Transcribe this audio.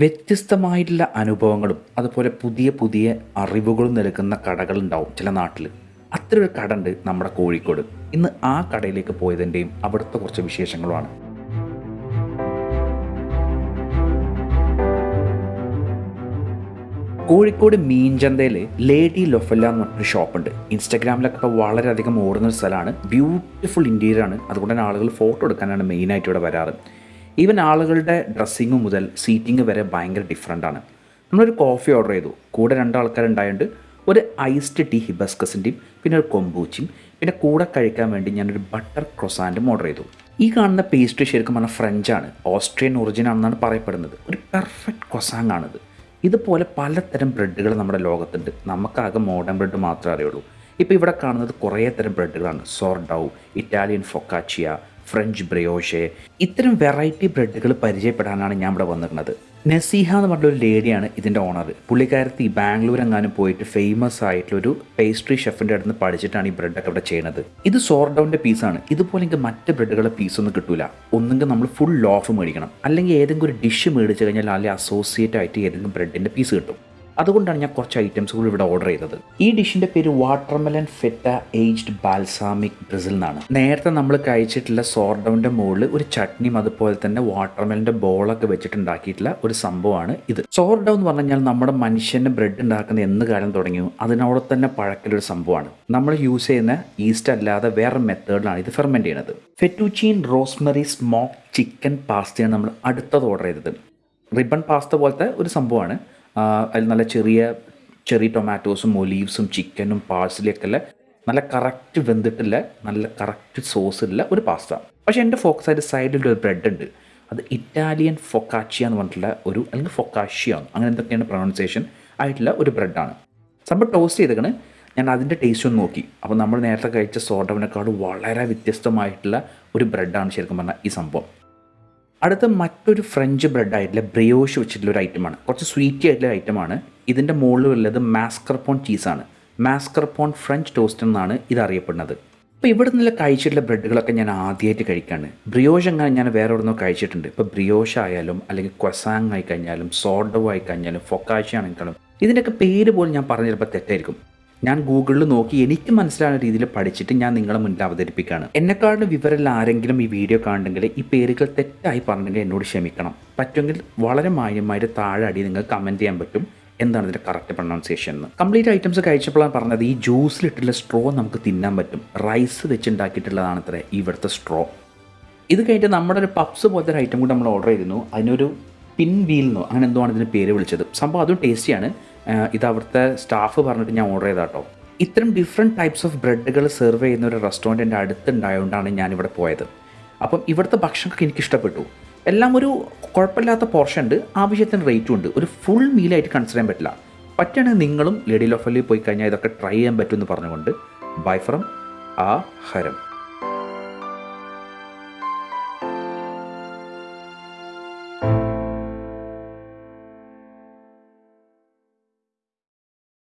വ്യത്യസ്തമായിട്ടുള്ള അനുഭവങ്ങളും അതുപോലെ പുതിയ പുതിയ അറിവുകളും നൽകുന്ന കടകളുണ്ടാവും ചില നാട്ടിൽ അത്ര ഒരു കട ഉണ്ട് നമ്മുടെ കോഴിക്കോട്. ഇന്ന് ആ കടയിലേക്ക് പോയതിന്റെയും അവിടുത്തെ കുറച്ച് വിശേഷങ്ങളുമാണ്. കോഴിക്കോട് മീൻചന്തയിൽ ലേഡി ലൊഫല്ല എന്ന് പറഞ്ഞൊരു ഷോപ്പുണ്ട്. ഇൻസ്റ്റാഗ്രാമിലൊക്കെ ഇപ്പോൾ വളരെയധികം ഓടുന്ന ഒരു സ്ഥലമാണ്. ബ്യൂട്ടിഫുൾ ഇന്റീരിയർ ആണ് അതുകൊണ്ട് തന്നെ ആളുകൾ ഫോട്ടോ എടുക്കാനാണ് മെയിനായിട്ട് ഇവിടെ വരാറ്. ഈവൻ ആളുകളുടെ ഡ്രസ്സിങ് മുതൽ സീറ്റിംഗ് വരെ ഭയങ്കര ഡിഫറെന്റ് ആണ്. നമ്മളൊരു കോഫി ഓർഡർ ചെയ്തു. കൂടെ രണ്ടാൾക്കാരുണ്ടായതുകൊണ്ട് ഒരു ഐസ്ഡ് ടീ ഹിബസ്കസിന്റെയും പിന്നെ ഒരു കൊമ്പൂച്ചിയും പിന്നെ കൂടെ കഴിക്കാൻ വേണ്ടി ഞാനൊരു ബട്ടർ ക്രൊസാന്റും ഓർഡർ ചെയ്തു. ഈ കാണുന്ന പേസ്ട്രി ശരിക്കും പറഞ്ഞാൽ ആണ്. ഓസ്ട്രിയൻ ഒറിജിൻ ആണെന്നാണ് പറയപ്പെടുന്നത്. ഒരു പെർഫെക്റ്റ് ക്രൊസാങ് ആണിത്. ഇതുപോലെ പലതരം ബ്രെഡുകൾ നമ്മുടെ ലോകത്തുണ്ട്. നമുക്കാകെ മോഡേൺ ബ്രെഡ് മാത്രമേ അറിയുള്ളൂ. ഇപ്പോൾ ഇവിടെ കാണുന്നത് കുറേ തരം ബ്രെഡുകളാണ് സോർഡൗ ഇറ്റാലിയൻ ഫൊക്കാച്ചിയ ഫ്രഞ്ച് ബ്രയോഷെ. ഇത്തരം വെറൈറ്റി ബ്രെഡുകൾ പരിചയപ്പെടാനാണ് ഞാൻ ഇവിടെ വന്നിരുന്നത്. നസീഹ എന്ന് പറഞ്ഞൊരു ലേഡിയാണ് ഇതിന്റെ ഓണർ. പുള്ളിക്കാരത്തി ബാംഗ്ലൂർ എങ്ങാനും പോയിട്ട് ഫേമസ് ആയിട്ടുള്ള ഒരു പേസ്ട്രി ഷെഫിന്റെ അടുത്ത് പഠിച്ചിട്ടാണ് ഈ ബ്രെഡൊക്കെ ഇവിടെ ചെയ്യുന്നത് ഇത് സോർഡൗണിന്റെ പീസാണ് ഇതുപോലെ എനിക്ക് മറ്റ് ബ്രെഡുകളുടെ പീസൊന്നും കിട്ടില്ല ഒന്നെങ്കിൽ നമ്മൾ ഫുൾ ലോഫ് മേടിക്കണം. അല്ലെങ്കിൽ ഏതെങ്കിലും ഒരു ഡിഷ് മേടിച്ച് കഴിഞ്ഞാൽ അല്ലെങ്കിൽ അസോസിയേറ്റ് ആയിട്ട് ഏതെങ്കിലും ബ്രെഡിന്റെ പീസ് കിട്ടും. അതുകൊണ്ടാണ് ഞാൻ കുറച്ച് ഐറ്റംസ് കൂടി ഇവിടെ ഓർഡർ ചെയ്തത്. ഈ ഡിഷിന്റെ പേര് watermelon feta aged balsamic basil എന്നാണ്. നേരത്തെ നമ്മൾ കഴിച്ചിട്ടുള്ള സോർഡൗണിന്റെ മുകളിൽ ഒരു ചട്നിയും അതുപോലെ തന്നെ വാട്ടർമെലിന്റെ ബോളൊക്കെ വെച്ചിട്ടുണ്ടാക്കിയിട്ടുള്ള ഒരു സംഭവമാണ് ഇത്. സോർഡൗ എന്ന് പറഞ്ഞാൽ നമ്മുടെ മനുഷ്യന് ബ്രെഡ് ഉണ്ടാക്കുന്ന എന്ന് കാലം തുടങ്ങിയോ അതിനോട് തന്നെ പഴക്കലൊരു സംഭവമാണ്. നമ്മൾ യൂസ് ചെയ്യുന്ന ഈസ്റ്റ് അല്ലാതെ വേറെ മെത്തേഡിലാണ് ഇത് ഫെർമെന്റ് ചെയ്യുന്നത്. ഫെറ്റൂച്ചീൻ റോസ്മെറി സ്മോക്ക് ചിക്കൻ പാസ്തയാണ് നമ്മൾ അടുത്തത് ഓർഡർ ചെയ്തത്. റിബൺ പാസ്ത പോലത്തെ ഒരു സംഭവമാണ്. അതിൽ നല്ല ചെറിയ ചെറിയ ടൊമാറ്റോസും ഒലീവ്സും ചിക്കനും പാഴ്സലിയൊക്കെ ഉള്ള നല്ല കറക്റ്റ് വെന്തിട്ടുള്ള നല്ല കറക്റ്റ് സോസ് ഉള്ള ഒരു പാസ്ത പക്ഷേ എന്റെ ഫോക്കസ് ആയിട്ട് സൈഡിൽ ഒരു ബ്രെഡ് ഉണ്ട്. അത് ഇറ്റാലിയൻ ഫൊക്കാച്ചിയ എന്ന് പറഞ്ഞിട്ടുള്ള ഒരു അല്ലെങ്കിൽ ഫൊക്കാഷ്യ അങ്ങനെ എന്തൊക്കെയാണ് പ്രൊണൗൺസിയേഷൻ ആയിട്ടുള്ള ഒരു ബ്രെഡാണ് സംഭവം ടോസ്റ്റ് ചെയ്തേക്കണ്. ഞാൻ അതിന്റെ ടേസ്റ്റ് ഒന്ന് നോക്കി. അപ്പോൾ നമ്മൾ നേരത്തെ കഴിച്ച സോഡവിനേക്കാൾ വളരെ വ്യത്യസ്തമായിട്ടുള്ള ഒരു ബ്രെഡാണ് ശരിക്കും പറഞ്ഞാൽ ഈ സംഭവം. അടുത്ത മറ്റൊരു ഫ്രഞ്ച് ബ്രെഡ് ആയിട്ടുള്ള ബ്രിയോഷ് വെച്ചിട്ടുള്ള ഒരു ഐറ്റമാണ് കുറച്ച് സ്വീറ്റി ആയിട്ടുള്ള ഐറ്റമാണ് ഇതിന്റെ മുകളിൽ ഉള്ളത് മാസ്കർപോൺ ചീസാണ് മാസ്കർപോൺ ഫ്രഞ്ച് ടോസ്റ്റ് എന്നാണ് ഇത് അറിയപ്പെടുന്നത്. അപ്പോൾ ഇവിടെ നിന്നുള്ള കഴിച്ചിട്ടുള്ള ബ്രെഡുകളൊക്കെ ഞാൻ ആദ്യമായിട്ട് കഴിക്കാണ്. ബ്രിയോഷ് അങ്ങനെ ഞാൻ വേറെ എവിടെ കഴിച്ചിട്ടുണ്ട്. ഇപ്പോൾ ബ്രിയോഷ് ആയാലും അല്ലെങ്കിൽ ക്വസാങ് ആയി കഴിഞ്ഞാലും സോഡോ ആയി കഴിഞ്ഞാലും ഫൊക്കാശ ആണെങ്കിലും ഇതിന്റെയൊക്കെ പേര് പോലും ഞാൻ പറഞ്ഞിരുമ്പോൾ തെറ്റായിരിക്കും. ഞാൻ ഗൂഗിളിൽ നോക്കി എനിക്ക് മനസ്സിലാവുന്ന രീതിയിൽ പഠിച്ചിട്ട് ഞാൻ നിങ്ങളെ മുന്നിൽ അവതരിപ്പിക്കുകയാണ്. എന്നെക്കാളും വിവരമില്ല ആരെങ്കിലും ഈ വീഡിയോ കാണുന്നെങ്കിൽ ഈ പേരുകൾ തെറ്റായി പറഞ്ഞെങ്കിൽ എന്നോട് ക്ഷമിക്കണം. പറ്റുമെങ്കിൽ വളരെ മാന്യമായിട്ട് താഴെ അടി നിങ്ങൾ കമന്റ് ചെയ്യാൻ പറ്റും. എന്താണ് ഇതിന്റെ കറക്റ്റ് പ്രൊണൗൺസിയേഷൻ എന്ന്. കംപ്ലീറ്റ് ഐറ്റംസ് കഴിച്ചപ്പോഴാണ് പറഞ്ഞത് ഈ ജ്യൂസിലിട്ടുള്ള സ്ട്രോ നമുക്ക് തിന്നാൻ പറ്റും. റൈസ് വെച്ചുണ്ടാക്കിയിട്ടുള്ളതാണ് അത്ര ഇവിടുത്തെ സ്ട്രോ ഇത് കഴിഞ്ഞിട്ട് നമ്മുടെ ഒരു പപ്സ് പോലത്തെ ഒരു ഐറ്റം കൂടി നമ്മൾ ഓർഡർ ചെയ്തിരുന്നു. അതിനൊരു പിൻ വീൽ എന്നോ അങ്ങനെ എന്തോ ആണ് ഇതിന് പേര് വിളിച്ചത്. സംഭവം അതും ടേസ്റ്റിയാണ് ഇത് അവിടുത്തെ സ്റ്റാഫ് പറഞ്ഞിട്ട് ഞാൻ ഓർഡർ ചെയ്താട്ടോ ഇത്തരം ഡിഫറെന്റ് ടൈപ്സ് ഓഫ് ബ്രെഡുകൾ സെർവ് ചെയ്യുന്ന ഒരു റെസ്റ്റോറന്റ് എന്റെ അടുത്തുണ്ടായതുകൊണ്ടാണ് ഞാനിവിടെ പോയത്. അപ്പം ഇവിടുത്തെ ഭക്ഷണമൊക്കെ എനിക്ക് ഇഷ്ടപ്പെട്ടു. എല്ലാം ഒരു കുഴപ്പമില്ലാത്ത പോർഷൻ ഉണ്ട്. ആവശ്യത്തിന് റേറ്റും ഉണ്ട്. ഒരു ഫുൾ മീലായിട്ട് കൺസിഡർ ചെയ്യാൻ പറ്റില്ല. പറ്റുകയാണെങ്കിൽ നിങ്ങളും ലേഡി ലോഫലിൽ പോയി കഴിഞ്ഞാൽ ഇതൊക്കെ ട്രൈ ചെയ്യാൻ പറ്റുമെന്ന് പറഞ്ഞുകൊണ്ട് ബൈ ഫ്രം ആ ഹരം.